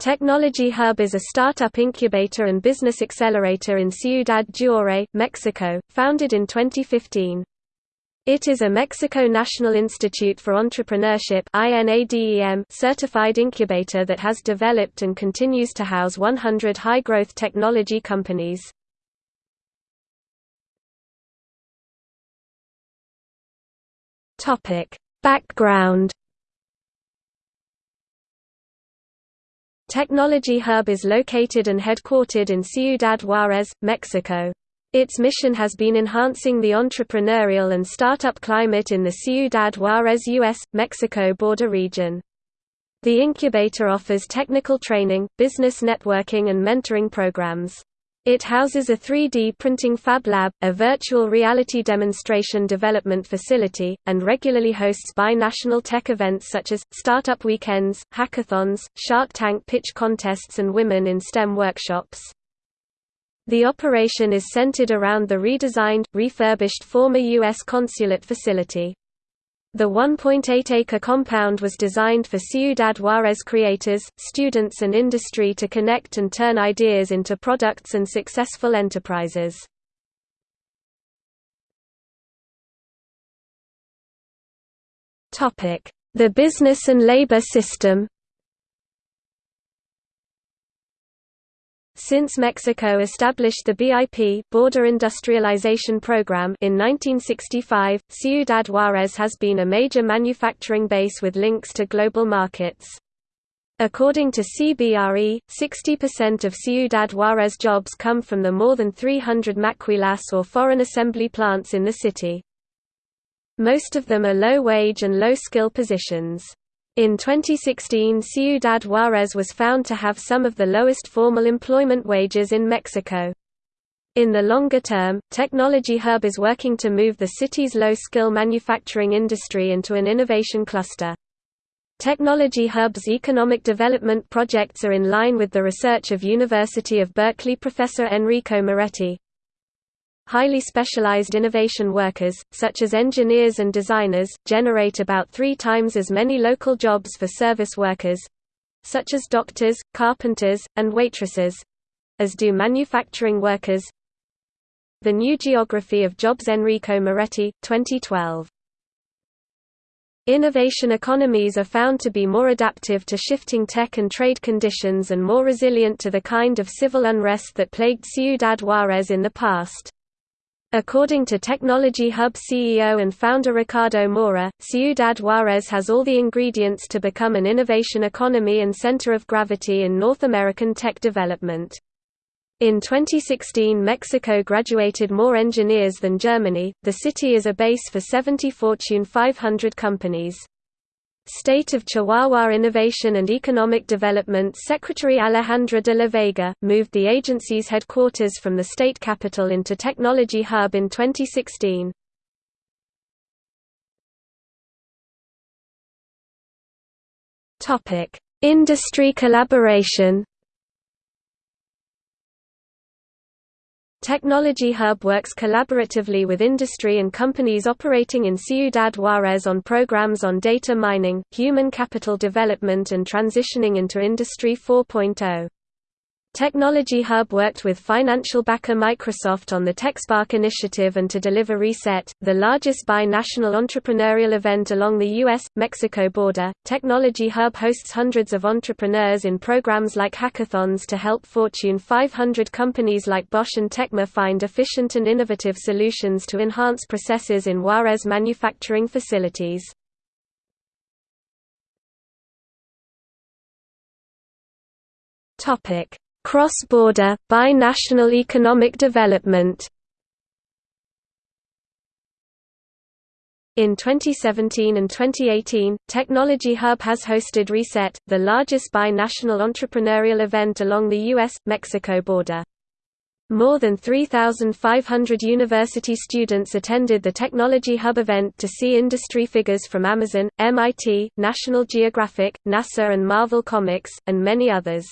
Technology Hub is a startup incubator and business accelerator in Ciudad Juárez, Mexico, founded in 2015. It is a Mexico National Institute for Entrepreneurship certified incubator that has developed and continues to house 100 high-growth technology companies. Background Technology Hub is located and headquartered in Ciudad Juárez, Mexico. Its mission has been enhancing the entrepreneurial and startup climate in the Ciudad Juárez U.S. Mexico border region. The incubator offers technical training, business networking and mentoring programs. It houses a 3D printing fab lab, a virtual reality demonstration development facility, and regularly hosts bi-national tech events such as, Startup Weekends, hackathons, Shark Tank pitch contests and Women in STEM workshops. The operation is centered around the redesigned, refurbished former U.S. consulate facility. The 1.8-acre compound was designed for Ciudad Juárez creators, students and industry to connect and turn ideas into products and successful enterprises. The business and labor system Since Mexico established the BIP Border Industrialization Program in 1965, Ciudad Juárez has been a major manufacturing base with links to global markets. According to CBRE, 60% of Ciudad Juárez jobs come from the more than 300 maquilas or foreign assembly plants in the city. Most of them are low-wage and low-skill positions. In 2016 Ciudad Juárez was found to have some of the lowest formal employment wages in Mexico. In the longer term, Technology Hub is working to move the city's low-skill manufacturing industry into an innovation cluster. Technology Hub's economic development projects are in line with the research of University of Berkeley professor Enrico Moretti, Highly specialized innovation workers, such as engineers and designers, generate about three times as many local jobs for service workers—such as doctors, carpenters, and waitresses—as do manufacturing workers. The New Geography of Jobs Enrico Moretti, 2012. Innovation economies are found to be more adaptive to shifting tech and trade conditions and more resilient to the kind of civil unrest that plagued Ciudad Juárez in the past. According to Technology Hub CEO and founder Ricardo Mora, Ciudad Juárez has all the ingredients to become an innovation economy and center of gravity in North American tech development. In 2016 Mexico graduated more engineers than Germany, the city is a base for 70 Fortune 500 companies. State of Chihuahua Innovation and Economic Development Secretary Alejandra de la Vega, moved the agency's headquarters from the state capital into Technology Hub in 2016. Industry collaboration Technology Hub works collaboratively with industry and companies operating in Ciudad Juárez on programs on data mining, human capital development and transitioning into Industry 4.0. Technology Hub worked with financial backer Microsoft on the TechSpark initiative and to deliver Reset, the largest bi-national entrepreneurial event along the U.S.-Mexico border. Technology Hub hosts hundreds of entrepreneurs in programs like hackathons to help Fortune 500 companies like Bosch and Tecma find efficient and innovative solutions to enhance processes in Juarez manufacturing facilities. Topic Cross-border, bi-national economic development In 2017 and 2018, Technology Hub has hosted Reset, the largest bi-national entrepreneurial event along the U.S.-Mexico border. More than 3,500 university students attended the Technology Hub event to see industry figures from Amazon, MIT, National Geographic, NASA and Marvel Comics, and many others.